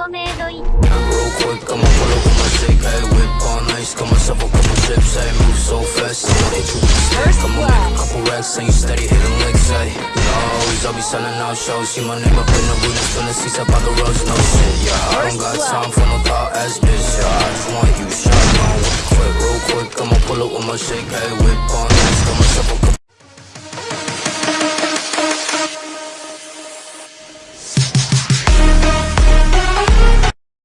for me. Quick, I'ma follow with my stick. Hey, whip all nice, got myself a couple chips. I move so fast, I'ma hit you with a stick. I'ma make a couple racks, and you steady hitting licks. Hey, always I'll be selling out shows. See my name up in the booth, it's gonna see up on the roads. No shit, yeah. I don't got time for no thought ass bitch. Yeah, I just want you shot. Quick, real quick, I'ma pull up with my shake. Hey, whip on